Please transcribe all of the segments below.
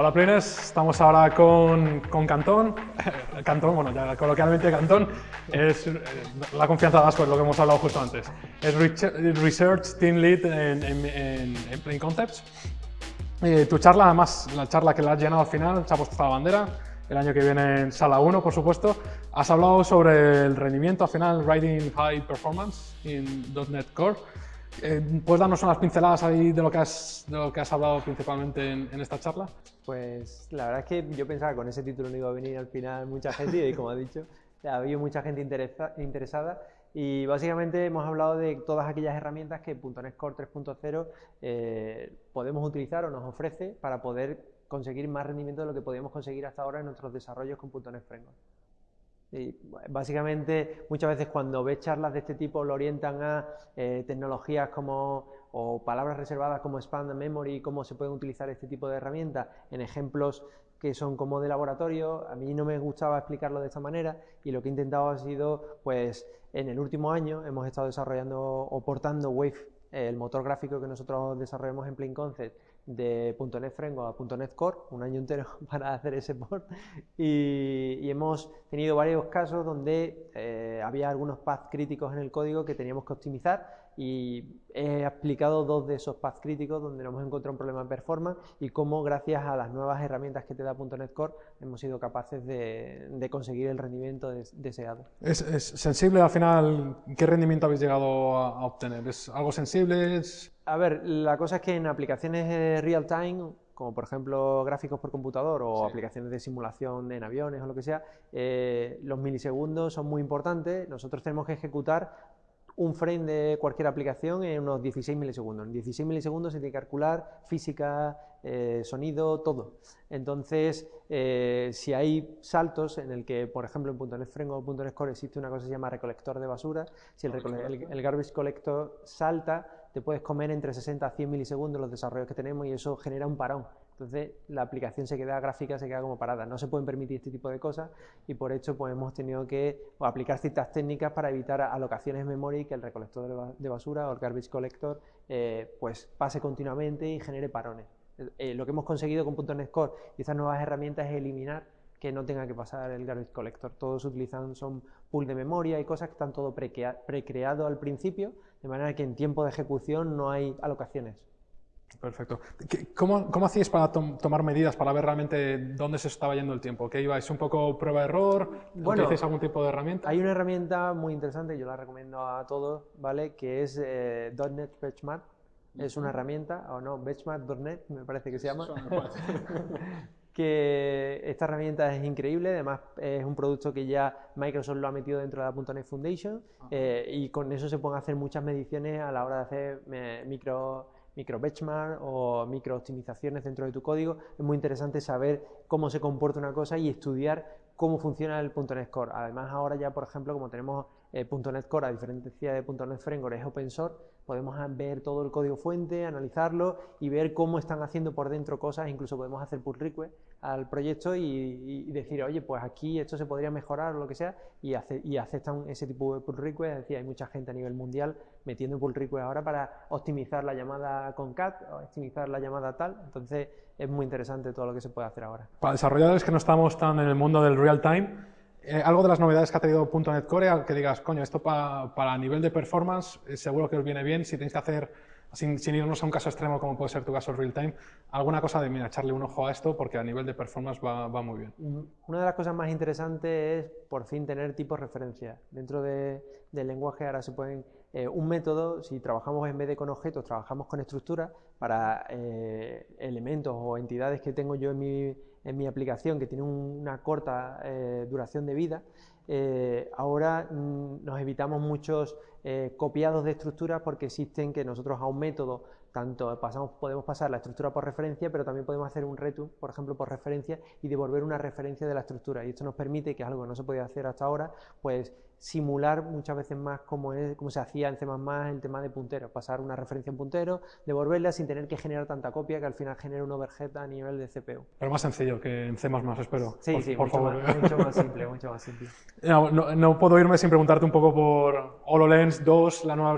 Hola Plines, estamos ahora con, con Cantón. Cantón, bueno, ya coloquialmente Cantón, es eh, la confianza de Asco, es lo que hemos hablado justo antes. Es Research Team Lead en, en, en, Plain Concepts. Eh, tu charla, además, la charla que la has llenado al final, se ha puesto la bandera, el año que viene en Sala 1, por supuesto. Has hablado sobre el rendimiento al final, Writing High Performance en .NET Core. Eh, ¿Puedes darnos unas pinceladas ahí de lo que has, de hablado principalmente en, esta charla? Pues la verdad es que yo pensaba que con ese título no iba a venir al final mucha gente y como ha dicho, ha habido mucha gente interesada y básicamente hemos hablado de todas aquellas herramientas que .NET Core 3.0 eh, podemos utilizar o nos ofrece para poder conseguir más rendimiento de lo que podíamos conseguir hasta ahora en nuestros desarrollos con .NET Framework. Y básicamente, muchas veces cuando ves charlas de este tipo lo orientan a eh, tecnologías como o palabras reservadas como Expand Memory, cómo se pueden utilizar este tipo de herramientas en ejemplos que son como de laboratorio. A mí no me gustaba explicarlo de esta manera y lo que he intentado ha sido, pues, en el último año hemos estado desarrollando o portando Wave, el motor gráfico que nosotros desarrollamos en Plain Concept, de .NET Framework a .NET Core, un año entero para hacer ese port, y, hemos tenido varios casos donde eh, había algunos paths críticos en el código que teníamos que optimizar y he explicado dos de esos paths críticos donde nos hemos encontrado un problema de performance y cómo gracias a las nuevas herramientas que te da .NET Core hemos sido capaces de, conseguir el rendimiento deseado. ¿Es, sensible al final? ¿Qué rendimiento habéis llegado a, obtener? ¿Es algo sensible? A ver, la cosa es que en aplicaciones real time como por ejemplo gráficos por computador o aplicaciones de simulación en aviones o lo que sea, eh, los milisegundos son muy importantes. Nosotros tenemos que ejecutar un frame de cualquier aplicación en unos 16 milisegundos. En 16 milisegundos se tiene que calcular física, eh, sonido, todo. Entonces, eh, si hay saltos en el que, por ejemplo, en .NET Framework o .NET Core existe una cosa que se llama recolector de basura, si el, el, garbage collector salta, te puedes comer entre 60 a 100 milisegundos los desarrollos que tenemos y eso genera un parón. Entonces la aplicación se queda gráfica, se queda como parada. No se pueden permitir este tipo de cosas y por hecho pues hemos tenido que aplicar ciertas técnicas para evitar alocaciones de memoria y que el recolector de basura o el garbage collector eh, pues pase continuamente y genere parones. Eh, lo que hemos conseguido con .NET Core y estas nuevas herramientas es eliminar que no tenga que pasar el garbage collector. Todos utilizan son pool de memoria y cosas que están todo precreado al principio, de manera que en tiempo de ejecución no hay alocaciones. Perfecto. ¿Cómo, cómo hacíais para tomar medidas, para ver realmente dónde se estaba yendo el tiempo? ¿Qué ibais? ¿Un poco prueba-error? Bueno, ¿Utilizáis algún tipo de herramienta? Hay una herramienta muy interesante, yo la recomiendo a todos, ¿vale? Que es eh, .NET Benchmark. Es una herramienta, o no, Benchmark.net me parece que se llama. que esta herramienta es increíble, además es un producto que ya Microsoft lo ha metido dentro de la .NET Foundation eh, y con eso se pueden hacer muchas mediciones a la hora de hacer eh, micro micro benchmark o micro optimizaciones dentro de tu código. Es muy interesante saber cómo se comporta una cosa y estudiar cómo funciona el .NET Core. Además, ahora ya, por ejemplo, como tenemos el .NET Core, a diferencia de .NET Framework, es open source, podemos ver todo el código fuente, analizarlo y ver cómo están haciendo por dentro cosas, incluso podemos hacer pull request al proyecto y, decir, oye, pues aquí esto se podría mejorar o lo que sea, y, y aceptan ese tipo de pull request, es decir, hay mucha gente a nivel mundial metiendo pull request ahora para optimizar la llamada con cat, optimizar la llamada tal, entonces es muy interesante todo lo que se puede hacer ahora. Para desarrolladores que no estamos tan en el mundo del real time, eh, algo de las novedades que ha tenido .NET Core, que digas, coño, esto para nivel de performance eh, seguro que os viene bien, si tenéis que hacer, sin, irnos a un caso extremo como puede ser tu caso real time, alguna cosa de, mira, echarle un ojo a esto porque a nivel de performance va, muy bien. Mm, una de las cosas más interesantes es por fin tener tipos de referencia. Dentro del lenguaje ahora se pueden, eh, un método, si trabajamos en vez de con objetos, trabajamos con estructuras para elementos o entidades que tengo yo en mi en mi aplicación que tiene una corta eh, duración de vida, eh, ahora mm, nos evitamos muchos eh, copiados de estructuras porque existen que nosotros a un método tanto pasamos, podemos pasar la estructura por referencia, pero también podemos hacer un return, por ejemplo, por referencia y devolver una referencia de la estructura. Y esto nos permite, que es algo que no se podía hacer hasta ahora, pues simular muchas veces más como, es, como se hacía en C++ el tema de punteros, pasar una referencia en puntero, devolverla sin tener que generar tanta copia que al final genera un overhead a nivel de CPU. Pero más sencillo que en C++, espero. Sí, sí, mucho, Más, mucho, más, simple, mucho más simple. No, no, puedo irme sin preguntarte un poco por HoloLens 2, la nueva...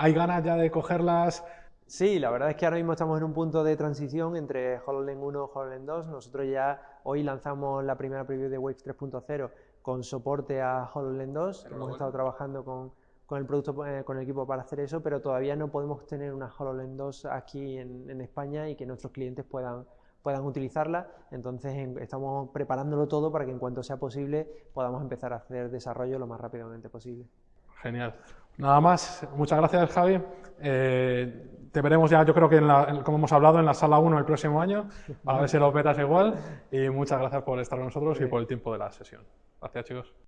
¿Hay ganas ya de cogerlas? Sí, la verdad es que ahora mismo estamos en un punto de transición entre HoloLens 1 y HoloLens 2. Nosotros ya hoy lanzamos la primera preview de Wave 3.0 con soporte a HoloLens 2. Hemos estado trabajando con, el producto, eh, con el equipo para hacer eso, pero todavía no podemos tener una HoloLens 2 aquí en, España y que nuestros clientes puedan, puedan utilizarla. Entonces estamos preparándolo todo para que en cuanto sea posible podamos empezar a hacer desarrollo lo más rápidamente posible. Genial. Nada más, muchas gracias Javi. Eh, te veremos ya, yo creo que, en como hemos hablado, en la sala 1 el próximo año, a ver si lo petas igual. Y muchas gracias por estar con nosotros y por el tiempo de la sesión. Gracias, chicos.